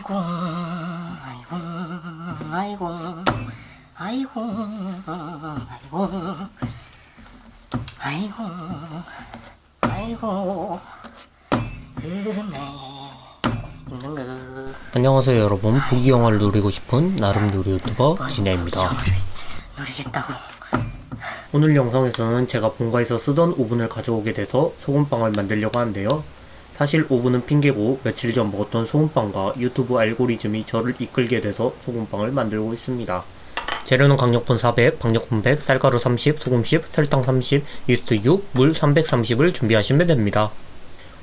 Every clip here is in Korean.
아이고 아이고 아이고 아이고 아이고 아이고 아이고 은혜 거 안녕하세요 여러분. 부귀영화를 누리고 싶은 나름 누리 유튜버 뭐, 진혜입니다. 누리겠다고. 오늘 영상에서는 제가 본가에서 쓰던 오븐을 가져오게 돼서 소금빵을 만들려고 하는데요 사실 오븐은 핑계고 며칠 전 먹었던 소금빵과 유튜브 알고리즘이 저를 이끌게 돼서 소금빵을 만들고 있습니다 재료는 강력분 400, 박력분 100, 쌀가루 30, 소금 10, 설탕 30, 이스트 6, 물 330을 준비하시면 됩니다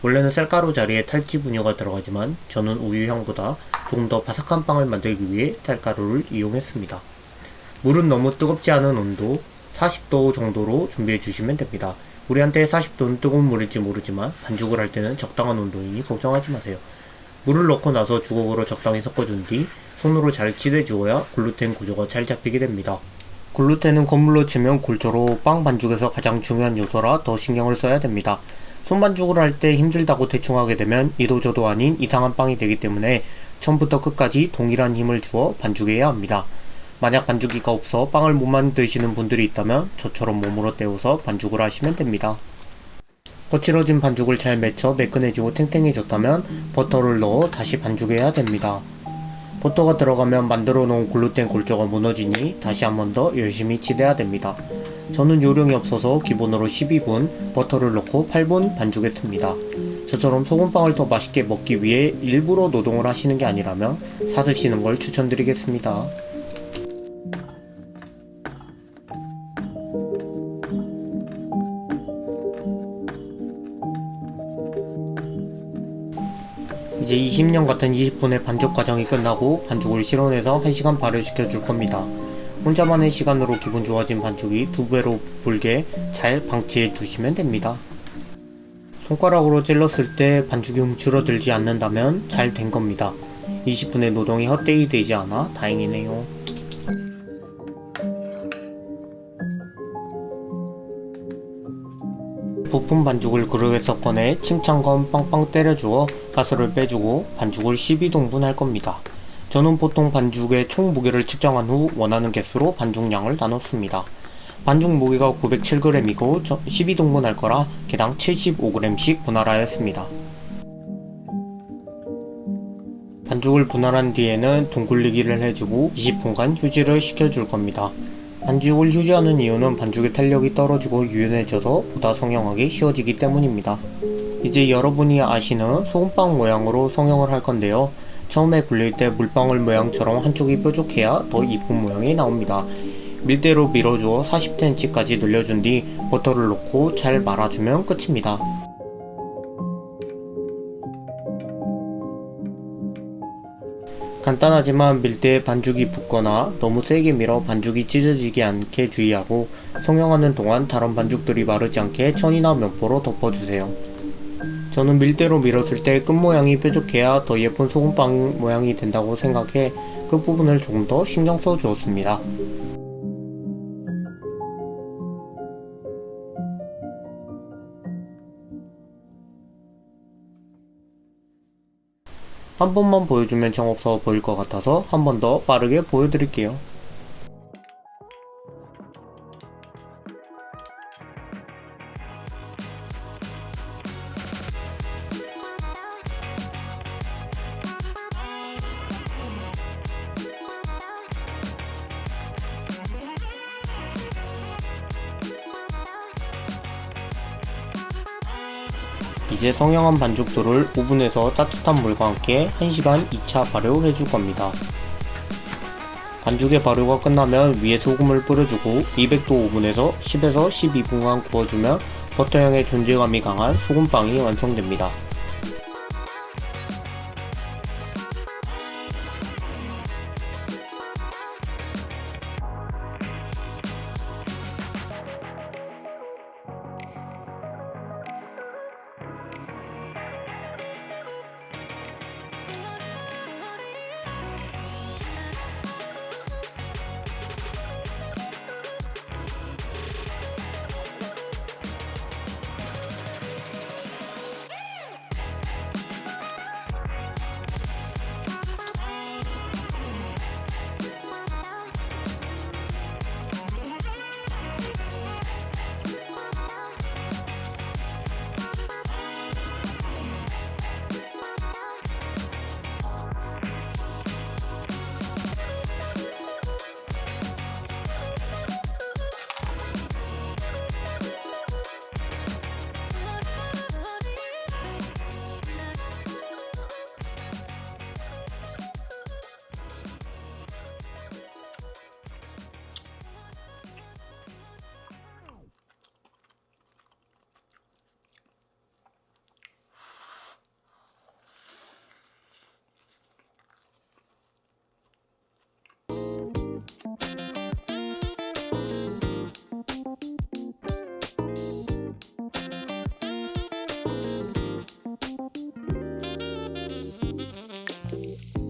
원래는 쌀가루 자리에 탈지 분유가 들어가지만 저는 우유향보다 조금 더 바삭한 빵을 만들기 위해 쌀가루를 이용했습니다. 물은 너무 뜨겁지 않은 온도 40도 정도로 준비해 주시면 됩니다. 우리한테 40도는 뜨거운 물일지 모르지만 반죽을 할 때는 적당한 온도이니 걱정하지 마세요. 물을 넣고 나서 주걱으로 적당히 섞어준 뒤 손으로 잘 치대 주어야 글루텐 구조가 잘 잡히게 됩니다. 글루텐은 건물로 치면 골조로 빵 반죽에서 가장 중요한 요소라 더 신경을 써야 됩니다. 손반죽을 할 때 힘들다고 대충 하게 되면 이도저도 아닌 이상한 빵이 되기 때문에 처음부터 끝까지 동일한 힘을 주어 반죽해야 합니다. 만약 반죽기가 없어 빵을 못 만드시는 분들이 있다면 저처럼 몸으로 때워서 반죽을 하시면 됩니다. 거칠어진 반죽을 잘 맺혀 매끈해지고 탱탱해졌다면 버터를 넣어 다시 반죽해야 됩니다. 버터가 들어가면 만들어 놓은 글루텐 골조가 무너지니 다시 한 번 더 열심히 치대야 됩니다. 저는 요령이 없어서 기본으로 12분, 버터를 넣고 8분 반죽했습니다. 저처럼 소금빵을 더 맛있게 먹기 위해 일부러 노동을 하시는 게 아니라면 사드시는 걸 추천드리겠습니다. 이제 20년 같은 20분의 반죽 과정이 끝나고 반죽을 실온에서 1시간 발효시켜 줄 겁니다. 혼자만의 시간으로 기분 좋아진 반죽이 두 배로 불게 잘 방치해 두시면 됩니다. 손가락으로 찔렀을 때 반죽이 움츠러들지 않는다면 잘 된 겁니다. 20분의 노동이 헛되이 되지 않아 다행이네요. 부푼 반죽을 그릇에서 꺼내 칭찬건 빵빵 때려주어 가스를 빼주고 반죽을 12동분 할 겁니다. 저는 보통 반죽의 총 무게를 측정한 후 원하는 개수로 반죽량을 나눴습니다. 반죽 무게가 907g이고 12동분 할 거라 개당 75g씩 분할하였습니다. 반죽을 분할한 뒤에는 둥글리기를 해주고 20분간 휴지를 시켜줄 겁니다. 반죽을 휴지하는 이유는 반죽의 탄력이 떨어지고 유연해져서 보다 성형하기 쉬워지기 때문입니다. 이제 여러분이 아시는 소금빵 모양으로 성형을 할 건데요. 처음에 굴릴 때 물방울 모양처럼 한쪽이 뾰족해야 더 이쁜 모양이 나옵니다. 밀대로 밀어주어 40cm까지 늘려준 뒤 버터를 넣고 잘 말아주면 끝입니다. 간단하지만 밀대에 반죽이 붙거나 너무 세게 밀어 반죽이 찢어지지 않게 주의하고 성형하는 동안 다른 반죽들이 마르지 않게 천이나 면포로 덮어주세요. 저는 밀대로 밀었을 때 끝모양이 뾰족해야 더 예쁜 소금빵 모양이 된다고 생각해 끝부분을 조금 더 신경 써 주었습니다. 한 번만 보여주면 정없어 보일 것 같아서 한 번 더 빠르게 보여드릴게요. 이제 성형한 반죽들을 오븐에서 따뜻한 물과 함께 1시간 2차 발효해 줄 겁니다. 반죽의 발효가 끝나면 위에 소금을 뿌려주고 200도 오븐에서 10에서 12분간 구워주면 버터향의 존재감이 강한 소금빵이 완성됩니다.